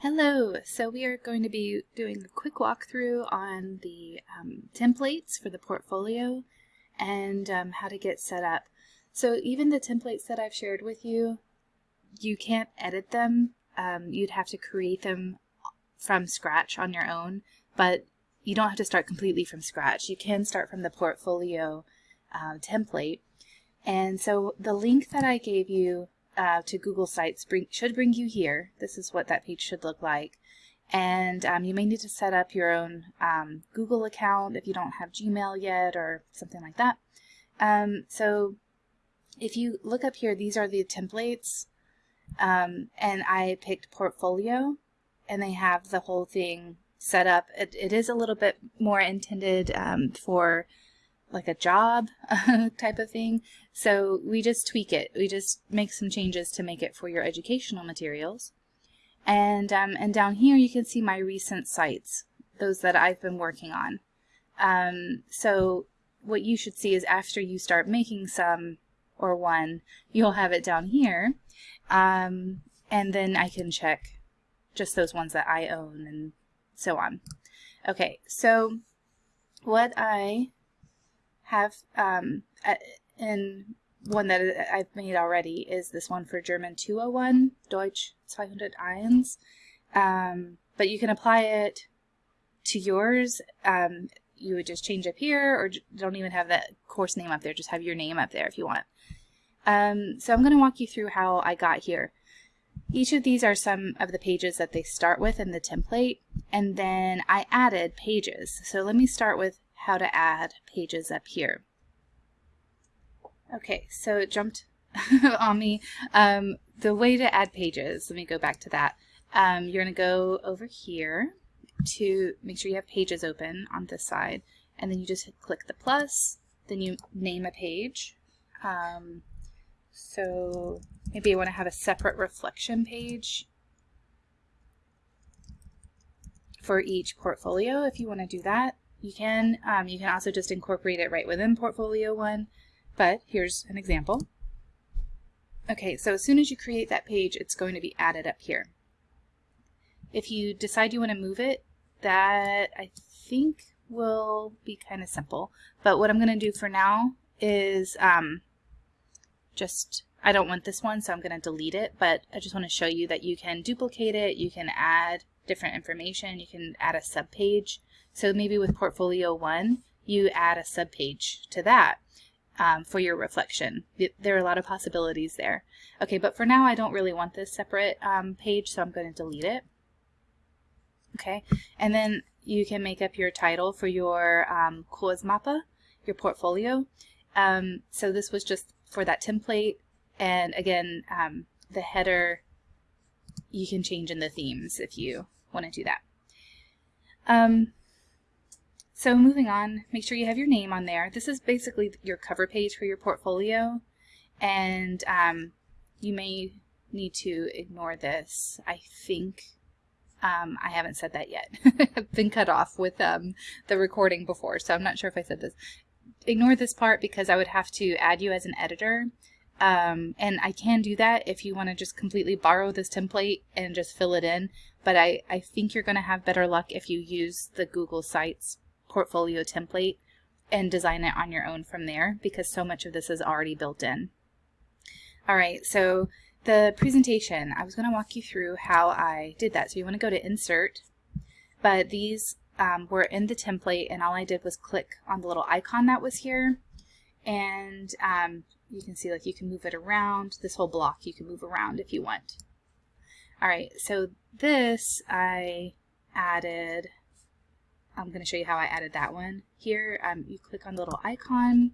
Hello, so we are going to be doing a quick walkthrough on the um, templates for the portfolio and um, how to get set up. So even the templates that I've shared with you, you can't edit them. Um, you'd have to create them from scratch on your own, but you don't have to start completely from scratch. You can start from the portfolio uh, template. And so the link that I gave you uh, to Google Sites bring, should bring you here. This is what that page should look like. And um, you may need to set up your own um, Google account if you don't have Gmail yet or something like that. Um, so if you look up here, these are the templates. Um, and I picked Portfolio and they have the whole thing set up. it, it is a little bit more intended um, for like a job type of thing. So we just tweak it. We just make some changes to make it for your educational materials. And, um, and down here you can see my recent sites, those that I've been working on. Um, so what you should see is after you start making some or one, you'll have it down here. Um, and then I can check just those ones that I own and so on. Okay, so what I have um, in one that I've made already is this one for German 201, Deutsch 201. Um, but you can apply it to yours. Um, you would just change up here or don't even have that course name up there. Just have your name up there if you want. Um, so I'm going to walk you through how I got here. Each of these are some of the pages that they start with in the template, and then I added pages. So let me start with how to add pages up here. Okay, so it jumped on me. Um, the way to add pages, let me go back to that. Um, you're going to go over here to make sure you have pages open on this side, and then you just click the plus, then you name a page. Um, so maybe I want to have a separate reflection page for each portfolio if you want to do that. You can, um, you can also just incorporate it right within Portfolio 1, but here's an example. Okay, so as soon as you create that page, it's going to be added up here. If you decide you want to move it, that I think will be kind of simple. But what I'm going to do for now is um, just, I don't want this one, so I'm going to delete it, but I just want to show you that you can duplicate it, you can add different information, you can add a subpage. So maybe with Portfolio 1, you add a subpage to that um, for your reflection. There are a lot of possibilities there. Okay, but for now I don't really want this separate um, page, so I'm going to delete it. Okay, and then you can make up your title for your um, Kursmappe, your portfolio. Um, so this was just for that template, and again, um, the header you can change in the themes if you want to do that. So moving on, make sure you have your name on there. This is basically your cover page for your portfolio and um, you may need to ignore this. I think um, I haven't said that yet. I've been cut off with um, the recording before, so I'm not sure if I said this. Ignore this part because I would have to add you as an editor. Um, and I can do that if you want to just completely borrow this template and just fill it in. But I, I think you're going to have better luck if you use the Google Sites portfolio template and design it on your own from there because so much of this is already built in. All right, so the presentation, I was going to walk you through how I did that. So you want to go to Insert, but these um, were in the template and all I did was click on the little icon that was here and um, you can see like you can move it around. This whole block you can move around if you want. All right, so this I added I'm going to show you how I added that one. Here, um, you click on the little icon,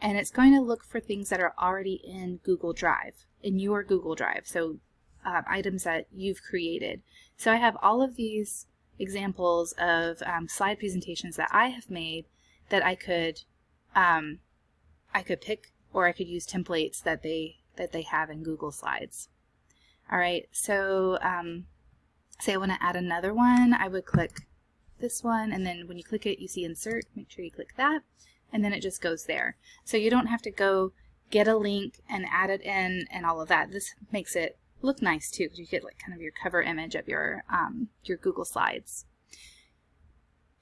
and it's going to look for things that are already in Google Drive, in your Google Drive, so uh, items that you've created. So I have all of these examples of um, slide presentations that I have made that I could um, I could pick or I could use templates that they that they have in Google Slides. All right, so um, say I want to add another one, I would click this one, and then when you click it, you see insert, make sure you click that, and then it just goes there. So you don't have to go get a link and add it in and all of that. This makes it look nice too because you get like kind of your cover image of your um, your Google Slides.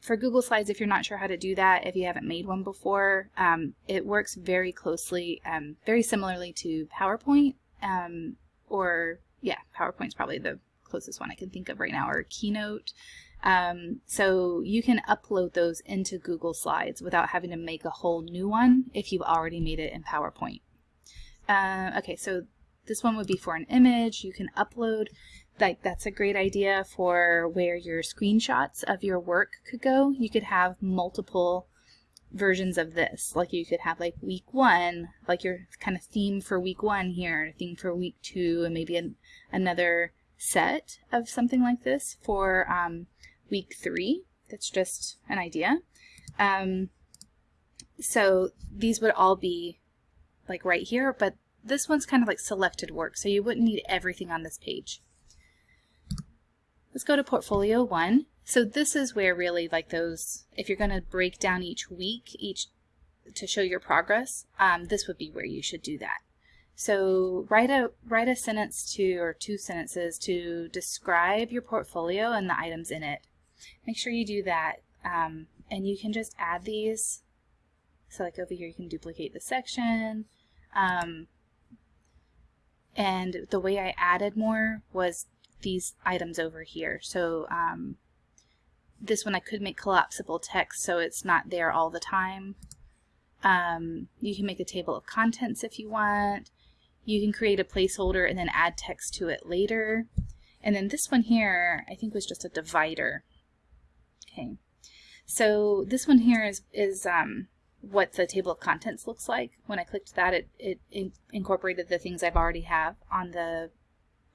For Google Slides, if you're not sure how to do that, if you haven't made one before, um, it works very closely, um, very similarly to PowerPoint, um, or yeah, PowerPoint's probably the closest one I can think of right now, or Keynote. Um, so you can upload those into Google Slides without having to make a whole new one if you've already made it in PowerPoint. Uh, okay, so this one would be for an image. You can upload, like that's a great idea for where your screenshots of your work could go. You could have multiple versions of this. Like you could have like week one, like your kind of theme for week one here, theme for week two, and maybe an, another set of something like this for um, week three. That's just an idea. Um, so these would all be like right here, but this one's kind of like selected work, so you wouldn't need everything on this page. Let's go to portfolio one. So this is where really like those, if you're going to break down each week, each to show your progress, um, this would be where you should do that. So write a write a sentence to or two sentences to describe your portfolio and the items in it. Make sure you do that, um, and you can just add these. So like over here, you can duplicate the section. Um, and the way I added more was these items over here. So um, this one I could make collapsible text so it's not there all the time. Um, you can make a table of contents if you want. You can create a placeholder and then add text to it later. And then this one here, I think was just a divider. Okay, so this one here is, is um, what the table of contents looks like. When I clicked that, it, it, it incorporated the things I've already have on the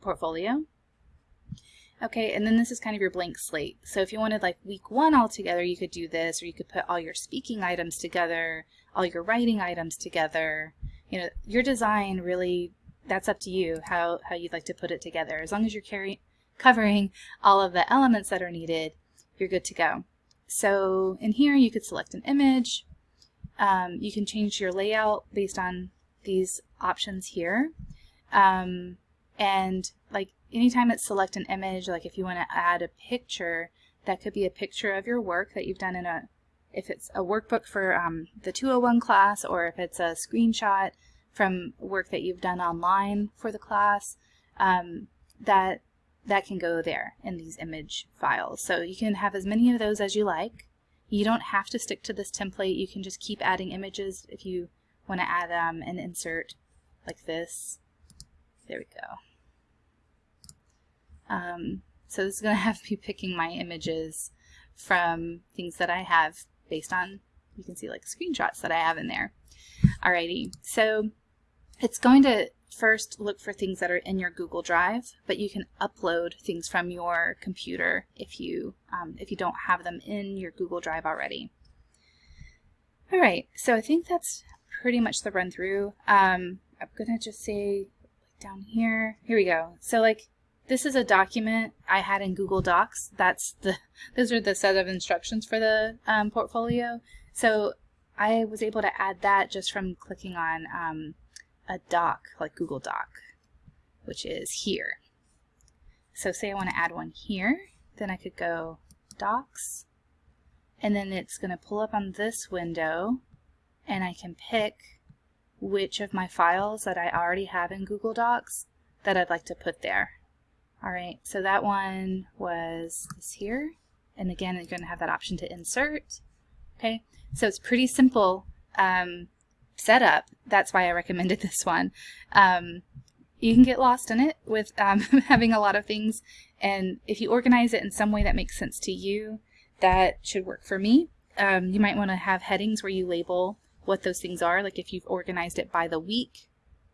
portfolio. Okay, and then this is kind of your blank slate. So if you wanted like week one all together, you could do this, or you could put all your speaking items together, all your writing items together. You know, your design really, that's up to you, how, how you'd like to put it together. As long as you're carry, covering all of the elements that are needed, you're good to go. So in here, you could select an image, um, you can change your layout based on these options here. Um, and like anytime it's select an image, like if you want to add a picture, that could be a picture of your work that you've done in a, if it's a workbook for um, the 201 class or if it's a screenshot from work that you've done online for the class, um, that that can go there in these image files. So you can have as many of those as you like. You don't have to stick to this template. You can just keep adding images if you want to add um, an insert like this. There we go. Um, so this is going to have me picking my images from things that I have based on, you can see like screenshots that I have in there. Alrighty, so it's going to first look for things that are in your Google Drive, but you can upload things from your computer if you um, if you don't have them in your Google Drive already. All right, so I think that's pretty much the run through. Um, I'm gonna just say down here. Here we go. So like this is a document I had in Google Docs. That's the those are the set of instructions for the um, portfolio. So I was able to add that just from clicking on um, a doc, like Google Doc, which is here. So say I want to add one here, then I could go Docs, and then it's going to pull up on this window, and I can pick which of my files that I already have in Google Docs that I'd like to put there. Alright, so that one was this here, and again you're going to have that option to insert. Okay, so it's pretty simple. Um, setup. That's why I recommended this one. Um, you can get lost in it with um, having a lot of things, and if you organize it in some way that makes sense to you, that should work for me. Um, you might want to have headings where you label what those things are, like if you've organized it by the week,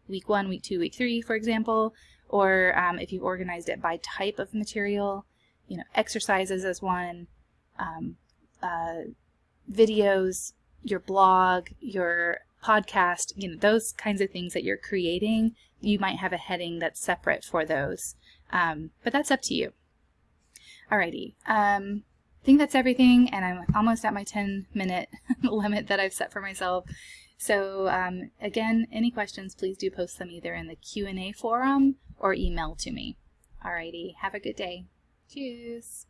week one, week two, week three, for example, or um, if you've organized it by type of material, you know, exercises as one, um, uh, videos, your blog, your podcast, you know, those kinds of things that you're creating, you might have a heading that's separate for those. Um, but that's up to you. Alrighty. Um, I think that's everything, and I'm almost at my 10 minute limit that I've set for myself. So um, again, any questions, please do post them either in the Q&A forum or email to me. Alrighty, have a good day. Cheers.